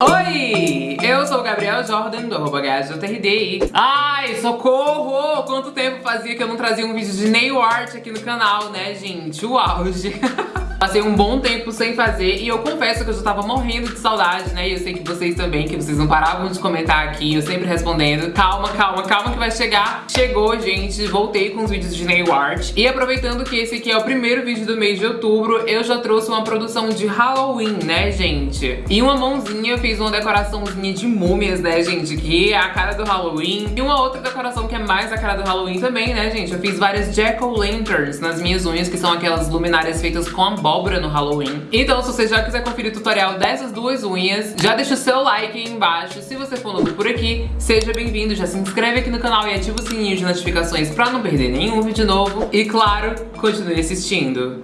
Oi! Eu sou o Gabriel Jordan, do arroba GajoTRD Ai, socorro! Quanto tempo fazia que eu não trazia um vídeo de nail art aqui no canal, né, gente? O auge! Passei um bom tempo sem fazer e eu confesso que eu já tava morrendo de saudade, né? E eu sei que vocês também, que vocês não paravam de comentar aqui, eu sempre respondendo. Calma, calma, calma que vai chegar. Chegou, gente, voltei com os vídeos de nail art. E aproveitando que esse aqui é o primeiro vídeo do mês de outubro, eu já trouxe uma produção de Halloween, né, gente? E uma mãozinha, eu fiz uma decoraçãozinha de múmias, né, gente? Que é a cara do Halloween. E uma outra decoração que é mais a cara do Halloween também, né, gente? Eu fiz várias Jack-O-Lanterns nas minhas unhas, que são aquelas luminárias feitas com a abóbora no Halloween. Então, se você já quiser conferir o tutorial dessas duas unhas, já deixa o seu like aí embaixo. Se você for novo por aqui, seja bem-vindo, já se inscreve aqui no canal e ativa o sininho de notificações pra não perder nenhum vídeo novo. E claro, continue assistindo.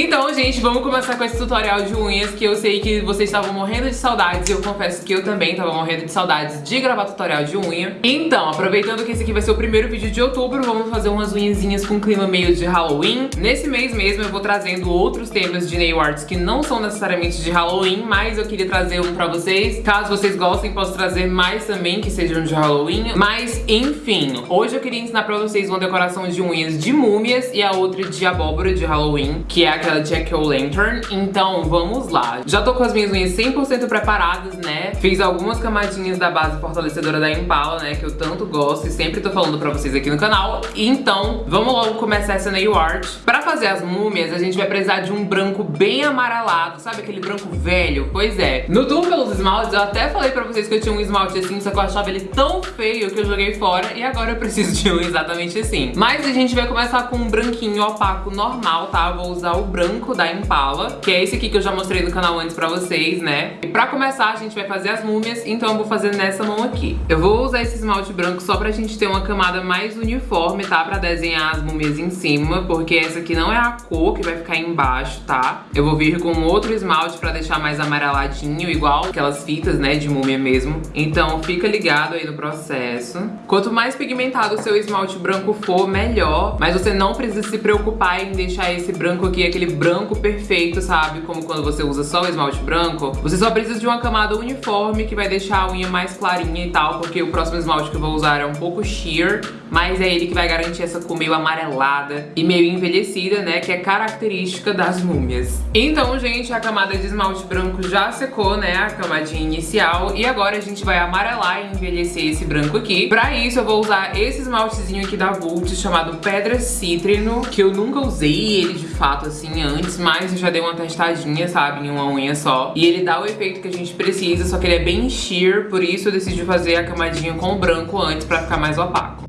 Então, gente, vamos começar com esse tutorial de unhas que eu sei que vocês estavam morrendo de saudades e eu confesso que eu também tava morrendo de saudades de gravar tutorial de unha. Então, aproveitando que esse aqui vai ser o primeiro vídeo de outubro, vamos fazer umas unhazinhas com clima meio de Halloween. Nesse mês mesmo eu vou trazendo outros temas de nail arts que não são necessariamente de Halloween, mas eu queria trazer um pra vocês. Caso vocês gostem, posso trazer mais também que sejam de Halloween. Mas, enfim, hoje eu queria ensinar pra vocês uma decoração de unhas de múmias e a outra de abóbora de Halloween, que é aquela Jack-O-Lantern. Então vamos lá. Já tô com as minhas unhas 100% preparadas, né? Fiz algumas camadinhas da base fortalecedora da Impala, né? Que eu tanto gosto e sempre tô falando pra vocês aqui no canal. Então vamos logo começar essa nail art. Pra fazer as múmias, a gente vai precisar de um branco bem amarelado. Sabe aquele branco velho? Pois é. No tour pelos esmaltes, eu até falei pra vocês que eu tinha um esmalte assim, só que eu achava ele tão feio que eu joguei fora. E agora eu preciso de um exatamente assim. Mas a gente vai começar com um branquinho opaco normal, tá? Eu vou usar o branco da Impala, que é esse aqui que eu já mostrei no canal antes pra vocês, né? E pra começar, a gente vai fazer as múmias, então eu vou fazer nessa mão aqui. Eu vou usar esse esmalte branco só pra gente ter uma camada mais uniforme, tá? Pra desenhar as múmias em cima, porque essa aqui não é a cor que vai ficar embaixo, tá? Eu vou vir com outro esmalte pra deixar mais amareladinho, igual aquelas fitas, né, de múmia mesmo. Então fica ligado aí no processo. Quanto mais pigmentado o seu esmalte branco for, melhor. Mas você não precisa se preocupar em deixar esse branco aqui, aquele branco perfeito, sabe? Como quando você usa só o esmalte branco. Você só precisa de uma camada uniforme que vai deixar a unha mais clarinha e tal, porque o próximo esmalte que eu vou usar é um pouco sheer, mas é ele que vai garantir essa cor meio amarelada e meio envelhecida, né? Que é característica das múmias. Então, gente, a camada de esmalte branco já secou, né? A camadinha inicial. E agora a gente vai amarelar e envelhecer esse branco aqui. Pra isso, eu vou usar esse esmaltezinho aqui da Vult, chamado Pedra Cítrino, que eu nunca usei ele de fato assim antes, mas eu já dei uma testadinha, sabe, em uma unha só. E ele dá o efeito que a gente precisa, só que ele é bem sheer, por isso eu decidi fazer a camadinha com o branco antes pra ficar mais opaco.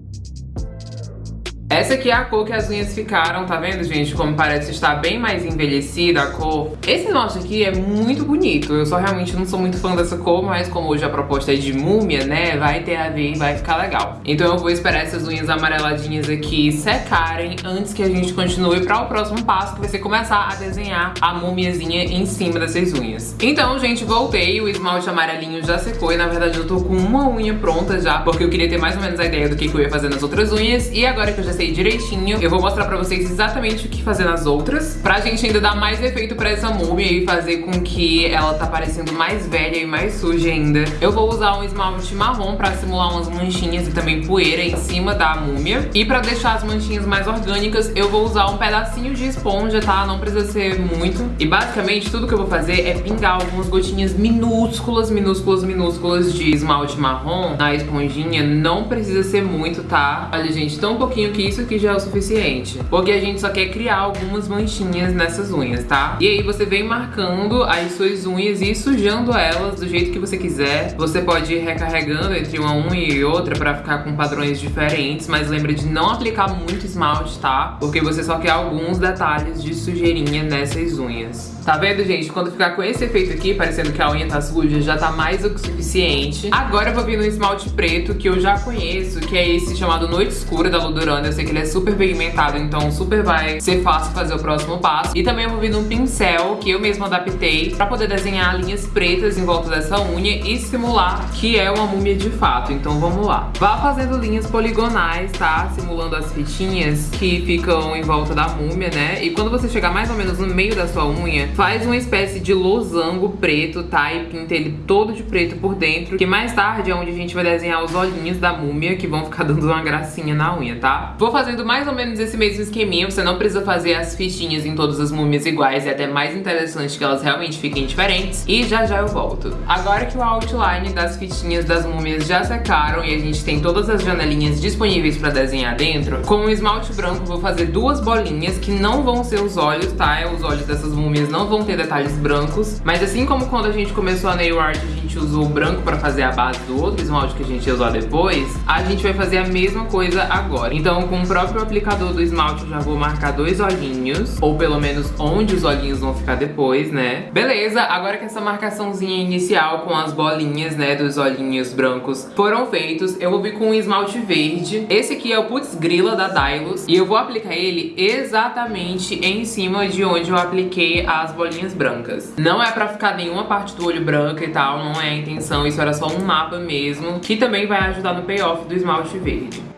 Essa aqui é a cor que as unhas ficaram, tá vendo, gente? Como parece estar bem mais envelhecida a cor. Esse esmalte aqui é muito bonito. Eu só realmente não sou muito fã dessa cor, mas como hoje a proposta é de múmia, né? Vai ter a ver e vai ficar legal. Então eu vou esperar essas unhas amareladinhas aqui secarem antes que a gente continue para o próximo passo, que vai ser começar a desenhar a múmiazinha em cima dessas unhas. Então, gente, voltei. O esmalte amarelinho já secou e, na verdade, eu tô com uma unha pronta já, porque eu queria ter mais ou menos a ideia do que, que eu ia fazer nas outras unhas. E agora que eu já sei direitinho, eu vou mostrar pra vocês exatamente o que fazer nas outras, pra gente ainda dar mais efeito pra essa múmia e fazer com que ela tá parecendo mais velha e mais suja ainda. Eu vou usar um esmalte marrom pra simular umas manchinhas e também poeira em cima da múmia. E pra deixar as manchinhas mais orgânicas, eu vou usar um pedacinho de esponja, tá? Não precisa ser muito. E basicamente tudo que eu vou fazer é pingar algumas gotinhas minúsculas, minúsculas, minúsculas de esmalte marrom na esponjinha. Não precisa ser muito, tá? Olha, gente, tão pouquinho que isso aqui já é o suficiente. Porque a gente só quer criar algumas manchinhas nessas unhas, tá? E aí você vem marcando as suas unhas e sujando elas do jeito que você quiser. Você pode ir recarregando entre uma unha e outra pra ficar com padrões diferentes, mas lembra de não aplicar muito esmalte, tá? Porque você só quer alguns detalhes de sujeirinha nessas unhas. Tá vendo, gente? Quando ficar com esse efeito aqui, parecendo que a unha tá suja, já tá mais do que suficiente. Agora eu vou vir no esmalte preto, que eu já conheço, que é esse chamado Noite Escura da Ludurana. Eu sei que ele é super pigmentado, então super vai ser fácil fazer o próximo passo. E também eu vou vir num pincel que eu mesma adaptei pra poder desenhar linhas pretas em volta dessa unha e simular que é uma múmia de fato. Então vamos lá. Vá fazendo linhas poligonais, tá? Simulando as fitinhas que ficam em volta da múmia, né? E quando você chegar mais ou menos no meio da sua unha, faz uma espécie de losango preto, tá? E pinta ele todo de preto por dentro, que mais tarde é onde a gente vai desenhar os olhinhos da múmia, que vão ficar dando uma gracinha na unha, tá? Vou fazendo mais ou menos esse mesmo esqueminha, você não precisa fazer as fichinhas em todas as múmias iguais, é até mais interessante que elas realmente fiquem diferentes. E já já eu volto. Agora que o outline das fitinhas das múmias já secaram e a gente tem todas as janelinhas disponíveis pra desenhar dentro, com o esmalte branco vou fazer duas bolinhas que não vão ser os olhos, tá? Os olhos dessas múmias não vão ter detalhes brancos, mas assim como quando a gente começou a nail art, a gente usou o branco pra fazer a base do outro esmalte que a gente ia usar depois, a gente vai fazer a mesma coisa agora. Então com o próprio aplicador do esmalte eu já vou marcar dois olhinhos, ou pelo menos onde os olhinhos vão ficar depois, né? Beleza, agora que essa marcaçãozinha inicial com as bolinhas, né, dos olhinhos brancos foram feitos, eu vou vir com um esmalte verde. Esse aqui é o Putz Grilla da Dylos, e eu vou aplicar ele exatamente em cima de onde eu apliquei as bolinhas brancas. Não é pra ficar nenhuma parte do olho branca e tal, não é a intenção, isso era só um mapa mesmo, que também vai ajudar no payoff do esmalte verde.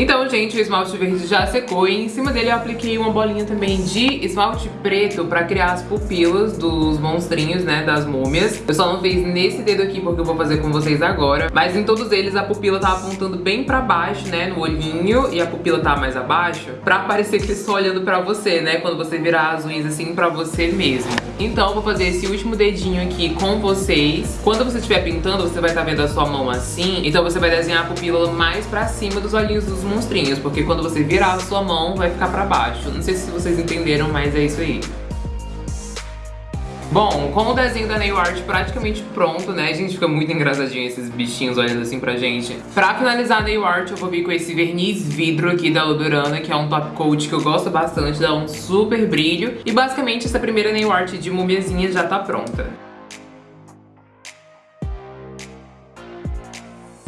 Então, gente, o esmalte verde já secou e em cima dele eu apliquei uma bolinha também de esmalte preto pra criar as pupilas dos monstrinhos, né, das múmias. Eu só não fiz nesse dedo aqui porque eu vou fazer com vocês agora, mas em todos eles a pupila tá apontando bem pra baixo, né, no olhinho, e a pupila tá mais abaixo, pra parecer que estão olhando pra você, né, quando você virar as unhas assim pra você mesmo. Então eu vou fazer esse último dedinho aqui com vocês. Quando você estiver pintando, você vai estar tá vendo a sua mão assim, então você vai desenhar a pupila mais pra cima dos olhinhos dos monstrinhos, porque quando você virar a sua mão, vai ficar pra baixo. Não sei se vocês entenderam, mas é isso aí. Bom, com o desenho da nail art praticamente pronto, né? Gente fica muito engraçadinho esses bichinhos olhando assim pra gente. Pra finalizar a nail art, eu vou vir com esse verniz vidro aqui da Ludurana, que é um top coat que eu gosto bastante, dá um super brilho. E basicamente essa primeira nail art de mumiazinha já tá pronta.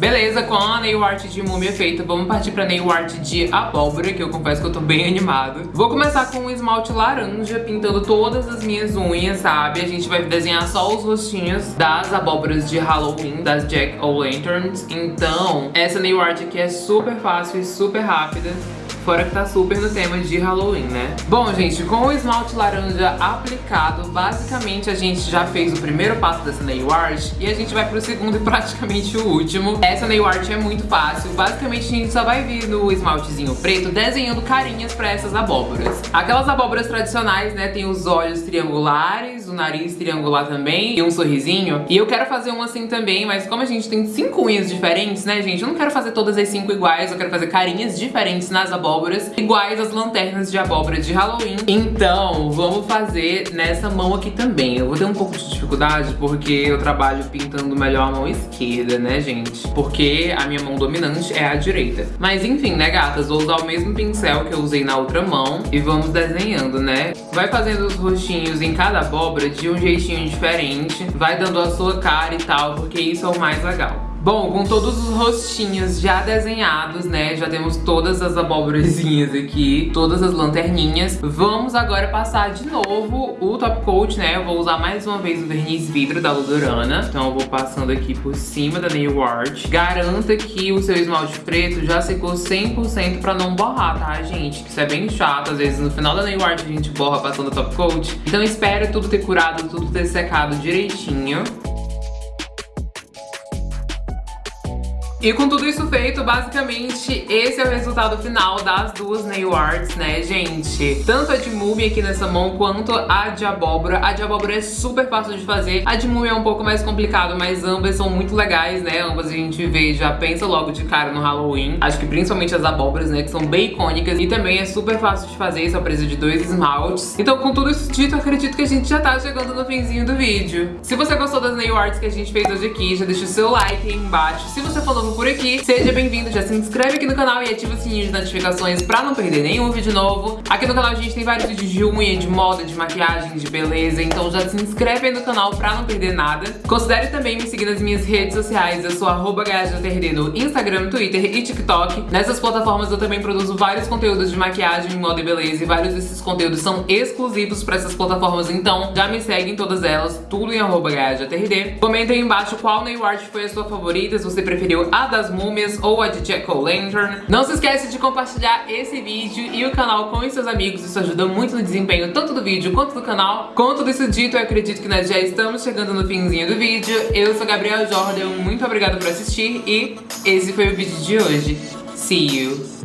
Beleza, com a nail art de múmia feita, vamos partir pra nail art de abóbora, que eu confesso que eu tô bem animado. Vou começar com um esmalte laranja, pintando todas as minhas unhas, sabe? A gente vai desenhar só os rostinhos das abóboras de Halloween, das Jack-O-Lanterns. Então, essa nail art aqui é super fácil e super rápida. Fora que tá super no tema de Halloween, né? Bom, gente, com o esmalte laranja aplicado, basicamente a gente já fez o primeiro passo dessa nail art e a gente vai pro segundo e praticamente o último. Essa nail art é muito fácil. Basicamente a gente só vai vir no esmaltezinho preto desenhando carinhas pra essas abóboras. Aquelas abóboras tradicionais, né, tem os olhos triangulares, nariz triangular também e um sorrisinho. E eu quero fazer um assim também, mas como a gente tem cinco unhas diferentes, né, gente, eu não quero fazer todas as cinco iguais, eu quero fazer carinhas diferentes nas abóboras iguais às lanternas de abóbora de Halloween. Então, vamos fazer nessa mão aqui também. Eu vou ter um pouco de dificuldade porque eu trabalho pintando melhor a mão esquerda, né, gente? Porque a minha mão dominante é a direita. Mas enfim, né, gatas? Vou usar o mesmo pincel que eu usei na outra mão e vamos desenhando, né? Vai fazendo os rostinhos em cada abóbora de um jeitinho diferente, vai dando a sua cara e tal, porque isso é o mais legal. Bom, com todos os rostinhos já desenhados, né, já temos todas as abóborazinhas aqui, todas as lanterninhas. Vamos agora passar de novo o top coat, né, eu vou usar mais uma vez o verniz vidro da Ludurana. Então eu vou passando aqui por cima da nail art. Garanta que o seu esmalte preto já secou 100% pra não borrar, tá, gente? Isso é bem chato, às vezes no final da nail art a gente borra passando o top coat. Então espera tudo ter curado, tudo ter secado direitinho. E com tudo isso feito, basicamente, esse é o resultado final das duas nail arts, né, gente? Tanto a de múmia aqui nessa mão, quanto a de abóbora. A de abóbora é super fácil de fazer. A de múmia é um pouco mais complicado, mas ambas são muito legais, né? Ambas a gente vê já pensa logo de cara no Halloween. Acho que principalmente as abóboras, né, que são bem icônicas. E também é super fácil de fazer, só precisa de dois esmaltes. Então, com tudo isso dito, acredito que a gente já tá chegando no finzinho do vídeo. Se você gostou das nail arts que a gente fez hoje aqui, já deixa o seu like aí embaixo. Se você for novo novo por aqui, seja bem-vindo, já se inscreve aqui no canal e ativa o sininho de notificações pra não perder nenhum vídeo novo. Aqui no canal a gente tem vários vídeos de unha, de moda, de maquiagem, de beleza, então já se inscreve aí no canal pra não perder nada. Considere também me seguir nas minhas redes sociais, eu sou arroba no Instagram, Twitter e TikTok. Nessas plataformas eu também produzo vários conteúdos de maquiagem, moda e beleza e vários desses conteúdos são exclusivos pra essas plataformas, então já me segue em todas elas, tudo em arroba Comenta aí embaixo qual nail art foi a sua favorita, se você preferiu a das múmias ou a de Jack-O-Lantern. Não se esquece de compartilhar esse vídeo e o canal com seus amigos, isso ajuda muito no desempenho tanto do vídeo quanto do canal. Com tudo isso dito, eu acredito que nós já estamos chegando no finzinho do vídeo. Eu sou Gabriel Jordan, muito obrigada por assistir e esse foi o vídeo de hoje. See you!